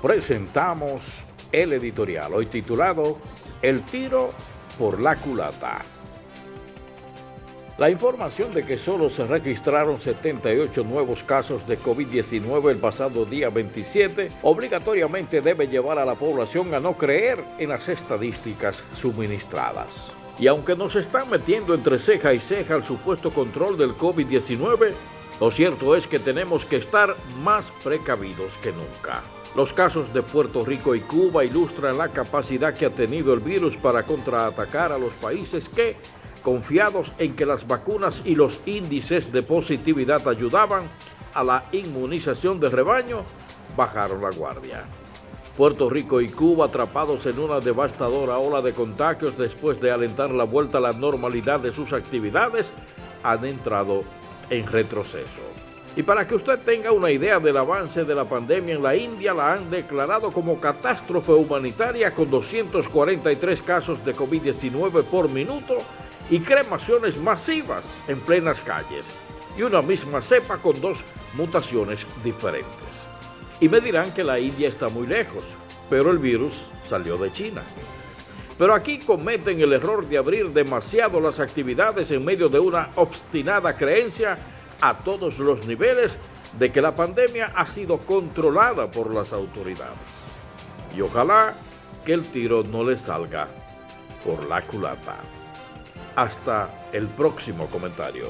presentamos el editorial, hoy titulado El tiro por la culata. La información de que solo se registraron 78 nuevos casos de COVID-19 el pasado día 27 obligatoriamente debe llevar a la población a no creer en las estadísticas suministradas. Y aunque nos están metiendo entre ceja y ceja el supuesto control del COVID-19, lo cierto es que tenemos que estar más precavidos que nunca. Los casos de Puerto Rico y Cuba ilustran la capacidad que ha tenido el virus para contraatacar a los países que, confiados en que las vacunas y los índices de positividad ayudaban a la inmunización de rebaño, bajaron la guardia. Puerto Rico y Cuba atrapados en una devastadora ola de contagios después de alentar la vuelta a la normalidad de sus actividades, han entrado en retroceso. Y para que usted tenga una idea del avance de la pandemia en la India, la han declarado como catástrofe humanitaria con 243 casos de COVID-19 por minuto y cremaciones masivas en plenas calles y una misma cepa con dos mutaciones diferentes. Y me dirán que la India está muy lejos, pero el virus salió de China. Pero aquí cometen el error de abrir demasiado las actividades en medio de una obstinada creencia a todos los niveles de que la pandemia ha sido controlada por las autoridades. Y ojalá que el tiro no le salga por la culata. Hasta el próximo comentario.